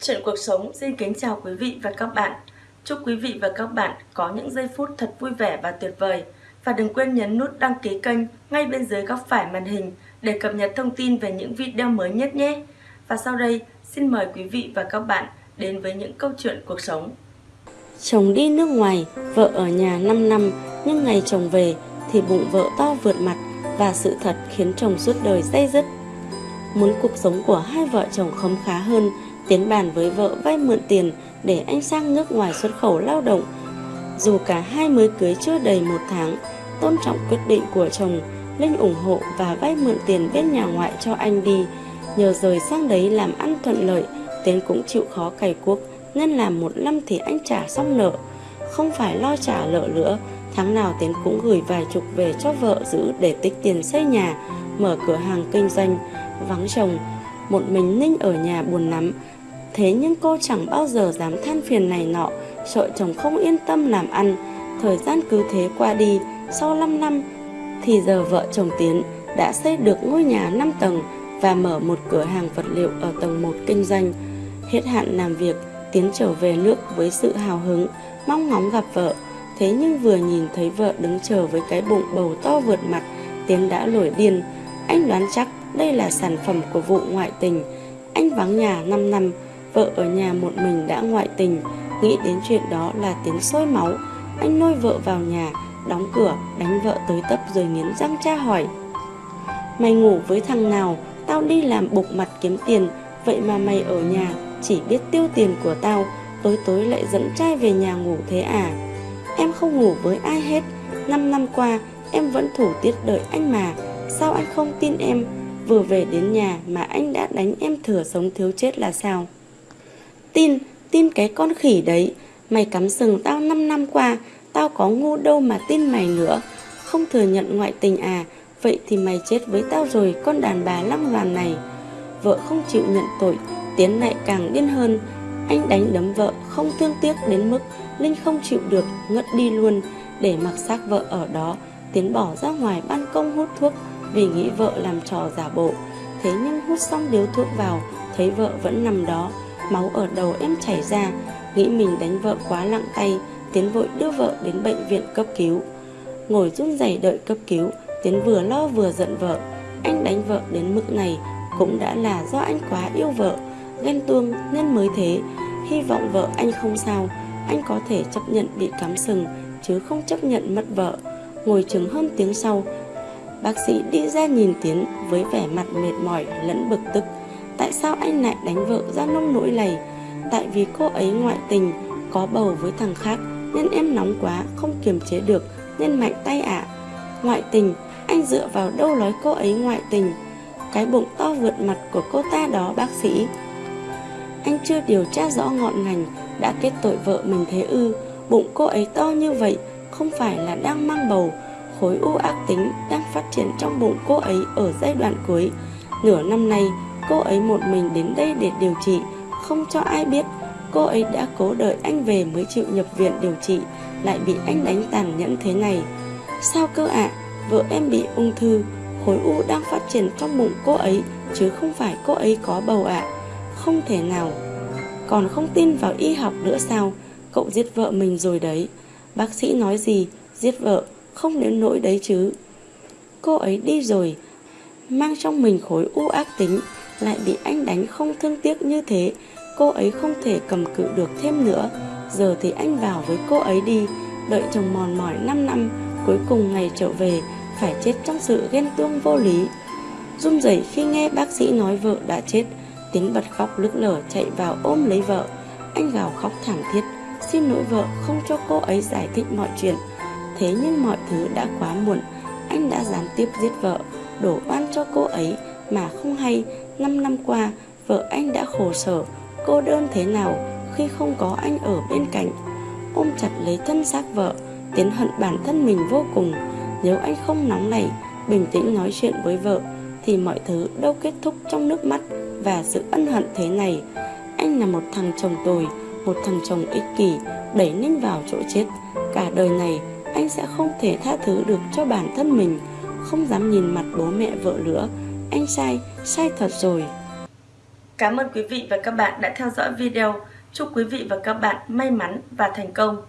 Chuyện cuộc sống xin kính chào quý vị và các bạn. Chúc quý vị và các bạn có những giây phút thật vui vẻ và tuyệt vời. Và đừng quên nhấn nút đăng ký kênh ngay bên dưới góc phải màn hình để cập nhật thông tin về những video mới nhất nhé. Và sau đây, xin mời quý vị và các bạn đến với những câu chuyện cuộc sống. Chồng đi nước ngoài, vợ ở nhà 5 năm, nhưng ngày chồng về thì bụng vợ to vượt mặt và sự thật khiến chồng suốt đời dây dứt. Muốn cuộc sống của hai vợ chồng khấm khá hơn, Tiến bàn với vợ vay mượn tiền để anh sang nước ngoài xuất khẩu lao động. Dù cả hai mới cưới chưa đầy một tháng, tôn trọng quyết định của chồng, Linh ủng hộ và vay mượn tiền bên nhà ngoại cho anh đi. Nhờ rời sang đấy làm ăn thuận lợi, Tiến cũng chịu khó cày cuốc nên làm một năm thì anh trả xong nợ. Không phải lo trả nợ nữa, tháng nào Tiến cũng gửi vài chục về cho vợ giữ để tích tiền xây nhà, mở cửa hàng kinh doanh, vắng chồng. Một mình Ninh ở nhà buồn lắm, Thế nhưng cô chẳng bao giờ dám than phiền này nọ, sợ chồng không yên tâm làm ăn. Thời gian cứ thế qua đi, sau 5 năm thì giờ vợ chồng Tiến đã xây được ngôi nhà 5 tầng và mở một cửa hàng vật liệu ở tầng 1 kinh doanh. Hết hạn làm việc, Tiến trở về nước với sự hào hứng, mong ngóng gặp vợ. Thế nhưng vừa nhìn thấy vợ đứng chờ với cái bụng bầu to vượt mặt, Tiến đã nổi điên. Anh đoán chắc đây là sản phẩm của vụ ngoại tình. Anh vắng nhà 5 năm, Vợ ở nhà một mình đã ngoại tình, Nghĩ đến chuyện đó là tiếng sôi máu. Anh lôi vợ vào nhà, Đóng cửa, đánh vợ tới tấp rồi nghiến răng tra hỏi. Mày ngủ với thằng nào? Tao đi làm bục mặt kiếm tiền. Vậy mà mày ở nhà, Chỉ biết tiêu tiền của tao. Tối tối lại dẫn trai về nhà ngủ thế à? Em không ngủ với ai hết. Năm năm qua, em vẫn thủ tiết đợi anh mà. Sao anh không tin em? Vừa về đến nhà mà anh đã đánh em thừa sống thiếu chết là sao? Tin, tin cái con khỉ đấy. Mày cắm sừng tao 5 năm qua Tao có ngu đâu mà tin mày nữa. Không thừa nhận ngoại tình à Vậy thì mày chết với tao rồi Con đàn bà lăng loàn này. Vợ không chịu nhận tội Tiến lại càng điên hơn. Anh đánh đấm vợ không thương tiếc đến mức Linh không chịu được ngất đi luôn. Để mặc xác vợ ở đó Tiến bỏ ra ngoài ban công hút thuốc Vì nghĩ vợ làm trò giả bộ. Thế nhưng hút xong điếu thuốc vào Thấy vợ vẫn nằm đó. Máu ở đầu em chảy ra, Nghĩ mình đánh vợ quá lặng tay, Tiến vội đưa vợ đến bệnh viện cấp cứu. Ngồi run rẩy đợi cấp cứu, Tiến vừa lo vừa giận vợ. Anh đánh vợ đến mức này Cũng đã là do anh quá yêu vợ, Ghen tuông nên mới thế. Hy vọng vợ anh không sao, Anh có thể chấp nhận bị cắm sừng, Chứ không chấp nhận mất vợ. Ngồi chừng hơn tiếng sau, Bác sĩ đi ra nhìn Tiến với vẻ mặt mệt mỏi lẫn bực tức. Tại sao anh lại đánh vợ ra nông nỗi này Tại vì cô ấy ngoại tình, Có bầu với thằng khác, Nên em nóng quá, không kiềm chế được, Nên mạnh tay ạ. À. Ngoại tình, Anh dựa vào đâu nói cô ấy ngoại tình? Cái bụng to vượt mặt của cô ta đó, bác sĩ. Anh chưa điều tra rõ ngọn ngành, Đã kết tội vợ mình thế ư. Bụng cô ấy to như vậy, Không phải là đang mang bầu. Khối u ác tính đang phát triển trong bụng cô ấy ở giai đoạn cuối. Nửa năm nay Cô ấy một mình đến đây để điều trị. Không cho ai biết, Cô ấy đã cố đợi anh về mới chịu nhập viện điều trị, Lại bị anh đánh tàn nhẫn thế này. Sao cơ ạ? À? Vợ em bị ung thư, Khối u đang phát triển trong bụng cô ấy, Chứ không phải cô ấy có bầu ạ. À. Không thể nào. Còn không tin vào y học nữa sao? Cậu giết vợ mình rồi đấy. Bác sĩ nói gì? Giết vợ, không đến nỗi đấy chứ. Cô ấy đi rồi, Mang trong mình khối u ác tính lại bị anh đánh không thương tiếc như thế, cô ấy không thể cầm cự được thêm nữa. Giờ thì anh vào với cô ấy đi, đợi chồng mòn mỏi 5 năm, cuối cùng ngày trở về, phải chết trong sự ghen tuông vô lý. Run rẩy khi nghe bác sĩ nói vợ đã chết, tiến bật khóc lức lở chạy vào ôm lấy vợ. Anh gào khóc thảm thiết, xin lỗi vợ, không cho cô ấy giải thích mọi chuyện. Thế nhưng mọi thứ đã quá muộn, anh đã gián tiếp giết vợ, đổ oan cho cô ấy mà không hay 5 năm qua, vợ anh đã khổ sở. Cô đơn thế nào khi không có anh ở bên cạnh? Ôm chặt lấy thân xác vợ, tiến hận bản thân mình vô cùng. Nếu anh không nóng nảy, bình tĩnh nói chuyện với vợ, thì mọi thứ đâu kết thúc trong nước mắt và sự ân hận thế này. Anh là một thằng chồng tồi, một thằng chồng ích kỷ, đẩy ninh vào chỗ chết. Cả đời này, anh sẽ không thể tha thứ được cho bản thân mình, không dám nhìn mặt bố mẹ vợ nữa anh sai, sai thật rồi Cảm ơn quý vị và các bạn đã theo dõi video. Chúc quý vị và các bạn may mắn và thành công.